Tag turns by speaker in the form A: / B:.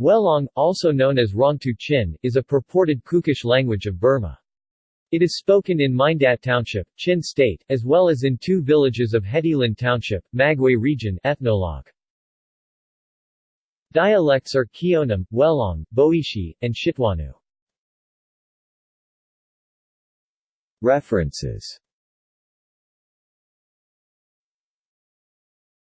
A: Welaung, also known as Rawngtu Chin, is a purported Kukish language of Burma. It is spoken in Mindat Township, Chin State, as well as in two villages of Hediland Township, Magway Region ethnologue. Dialects are Kionam, Welaung, Boishi, and Shitwanu.
B: References